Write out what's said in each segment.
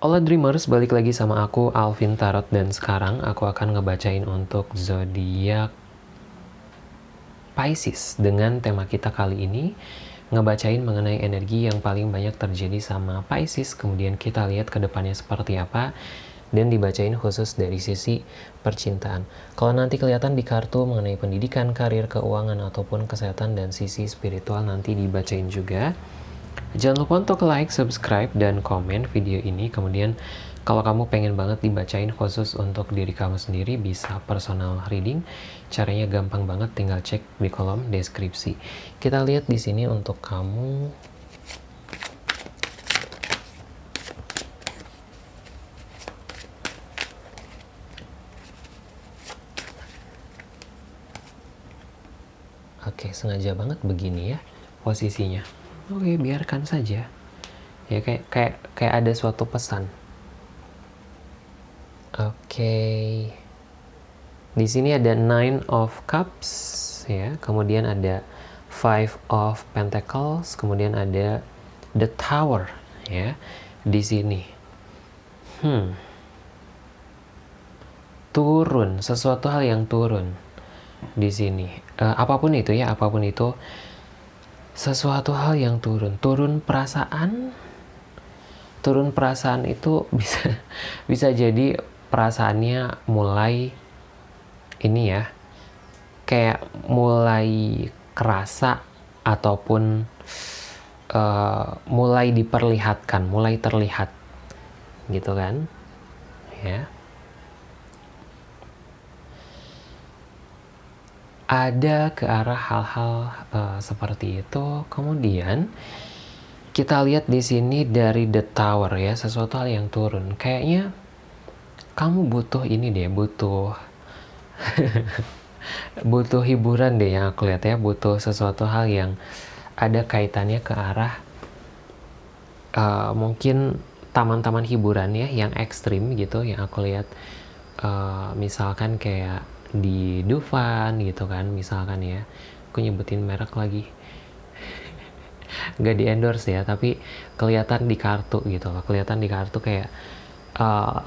Halo Dreamers, balik lagi sama aku Alvin Tarot dan sekarang aku akan ngebacain untuk zodiak Pisces dengan tema kita kali ini ngebacain mengenai energi yang paling banyak terjadi sama Pisces kemudian kita lihat ke depannya seperti apa dan dibacain khusus dari sisi percintaan. Kalau nanti kelihatan di kartu mengenai pendidikan, karir, keuangan, ataupun kesehatan dan sisi spiritual nanti dibacain juga. Jangan lupa untuk like, subscribe, dan komen video ini. Kemudian kalau kamu pengen banget dibacain khusus untuk diri kamu sendiri, bisa personal reading. Caranya gampang banget, tinggal cek di kolom deskripsi. Kita lihat di sini untuk kamu Oke, sengaja banget begini ya posisinya. Oke, biarkan saja. Ya kayak kayak kayak ada suatu pesan. Oke. Di sini ada Nine of Cups ya, kemudian ada Five of Pentacles, kemudian ada The Tower ya di sini. Hmm. Turun, sesuatu hal yang turun di sini. Uh, apa pun itu ya, apa pun itu sesuatu hal yang turun, turun perasaan. Turun perasaan itu bisa bisa jadi perasaannya mulai ini ya. Kayak mulai kerasa ataupun uh, mulai diperlihatkan, mulai terlihat gitu kan. Ya. Ada ke arah hal-hal uh, seperti itu. Kemudian kita lihat di sini dari the tower ya, sesuatu hal yang turun. Kayaknya kamu butuh ini deh, butuh butuh hiburan deh yang aku lihat ya, butuh sesuatu hal yang ada kaitannya ke arah uh, mungkin taman-taman hiburan ya yang ekstrim gitu yang aku lihat uh, misalkan kayak di Dufan gitu kan misalkan ya. Aku nyebutin merek lagi. Nggak di endorse ya tapi kelihatan di kartu gitu loh. Kelihatan di kartu kayak uh,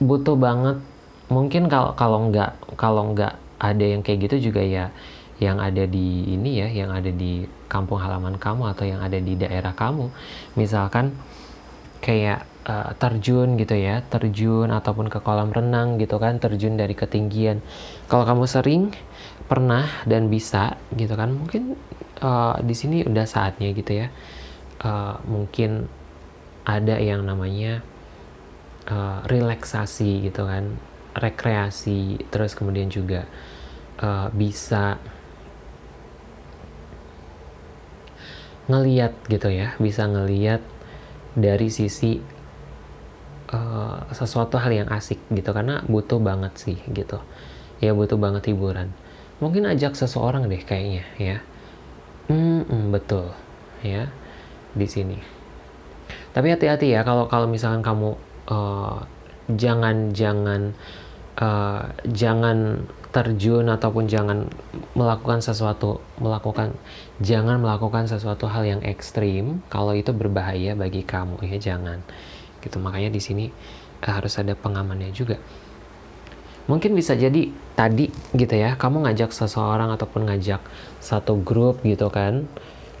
butuh banget. Mungkin kalau kalau nggak kalau nggak ada yang kayak gitu juga ya yang ada di ini ya yang ada di kampung halaman kamu atau yang ada di daerah kamu. Misalkan kayak uh, terjun gitu ya, terjun ataupun ke kolam renang gitu kan, terjun dari ketinggian. Kalau kamu sering pernah dan bisa gitu kan, mungkin uh, di sini udah saatnya gitu ya. Uh, mungkin ada yang namanya uh, relaksasi gitu kan, rekreasi, terus kemudian juga uh, bisa ngeliat gitu ya, bisa ngeliat dari sisi uh, sesuatu hal yang asik gitu karena butuh banget sih gitu. Ya butuh banget hiburan. Mungkin ajak seseorang deh kayaknya ya. Hmm, hmm betul ya di sini. Tapi hati-hati ya kalau kalau misalkan kamu uh, jangan jangan uh, jangan terjun ataupun jangan melakukan sesuatu melakukan jangan melakukan sesuatu hal yang ekstrim kalau itu berbahaya bagi kamu ya jangan gitu. Makanya di sini uh, harus ada pengamannya juga. Mungkin bisa jadi tadi gitu ya kamu ngajak seseorang ataupun ngajak satu grup gitu kan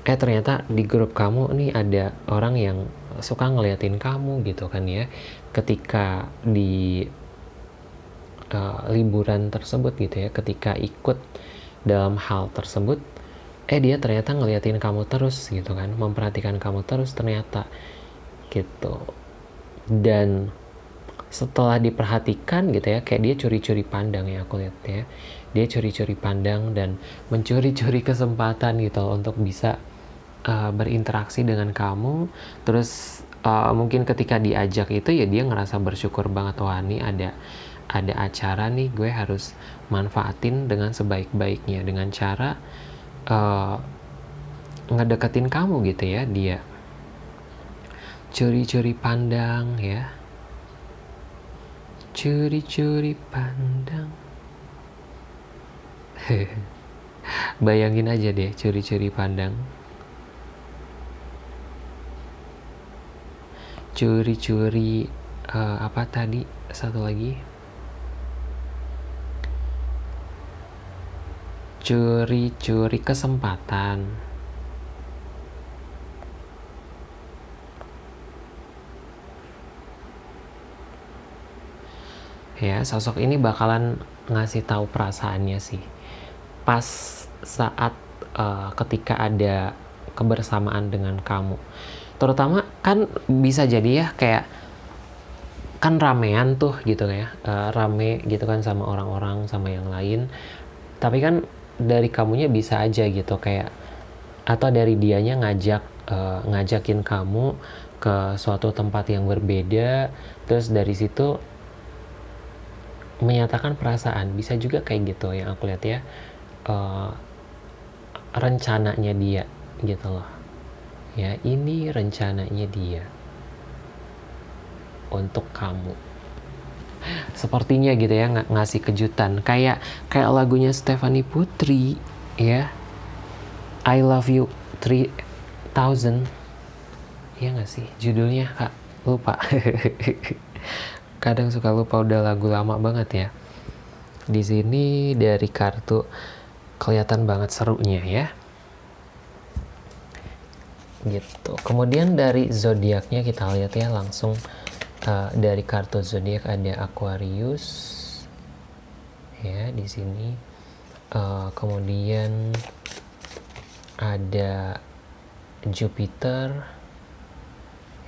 eh ternyata di grup kamu nih ada orang yang suka ngeliatin kamu gitu kan ya. Ketika di uh, liburan tersebut gitu ya ketika ikut dalam hal tersebut eh dia ternyata ngeliatin kamu terus gitu kan memperhatikan kamu terus ternyata gitu dan setelah diperhatikan gitu ya kayak dia curi-curi pandang ya aku lihat ya. Dia curi-curi pandang dan mencuri-curi kesempatan gitu untuk bisa uh, berinteraksi dengan kamu. Terus uh, mungkin ketika diajak itu ya dia ngerasa bersyukur banget wah ini ada ada acara nih gue harus manfaatin dengan sebaik-baiknya dengan cara uh, ngedeketin kamu gitu ya dia curi-curi pandang ya. Curi-curi pandang. Bayangin aja deh curi-curi pandang. Curi-curi uh, apa tadi? Satu lagi. Curi-curi kesempatan ya sosok ini bakalan ngasih tahu perasaannya sih. Pas saat uh, ketika ada kebersamaan dengan kamu. Terutama kan bisa jadi ya kayak kan ramean tuh gitu ya uh, rame gitu kan sama orang-orang sama yang lain. Tapi kan dari kamunya bisa aja gitu kayak atau dari dianya ngajak uh, ngajakin kamu ke suatu tempat yang berbeda. Terus dari situ menyatakan perasaan. Bisa juga kayak gitu yang aku lihat ya. Uh, rencananya dia gitu loh. Ya ini rencananya dia untuk kamu. Sepertinya gitu ya ng ngasih kejutan. Kayak kayak lagunya Stephanie Putri ya. I love you 3000 ya nggak sih judulnya kak? Lupa kadang suka lupa udah lagu lama banget ya. Di sini dari kartu kelihatan banget serunya ya. Gitu. Kemudian dari zodiaknya kita lihat ya langsung uh, dari kartu zodiak ada Aquarius. Ya di sini. Uh, kemudian ada Jupiter.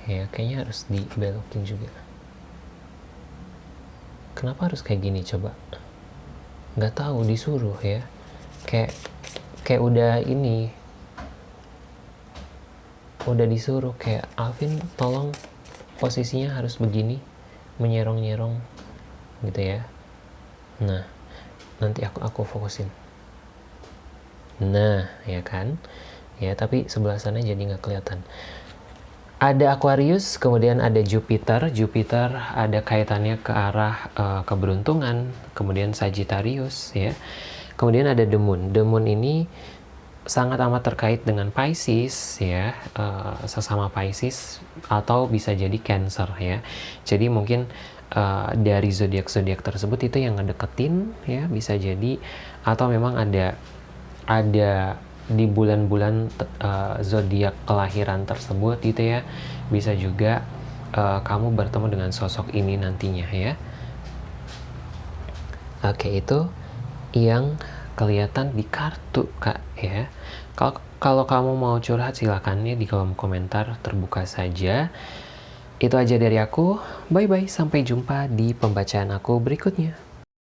Ya kayaknya harus dibelokin juga kenapa harus kayak gini coba? Nggak tahu disuruh ya. Kayak kayak udah ini. Udah disuruh kayak Alvin tolong posisinya harus begini menyerong-nyerong gitu ya. Nah nanti aku aku fokusin. Nah ya kan? Ya tapi sebelah sana jadi nggak kelihatan ada Aquarius, kemudian ada Jupiter. Jupiter ada kaitannya ke arah uh, keberuntungan, kemudian Sagittarius ya. Kemudian ada The Moon. The Moon ini sangat amat terkait dengan Pisces ya, uh, sesama Pisces atau bisa jadi Cancer ya. Jadi mungkin uh, dari zodiak-zodiak tersebut itu yang ngedeketin ya bisa jadi atau memang ada ada di bulan-bulan uh, zodiak kelahiran tersebut gitu ya. Bisa juga uh, kamu bertemu dengan sosok ini nantinya ya. Oke itu yang kelihatan di kartu kak ya. Kalau kalau kamu mau curhat silakan ya di kolom komentar terbuka saja. Itu aja dari aku. Bye bye sampai jumpa di pembacaan aku berikutnya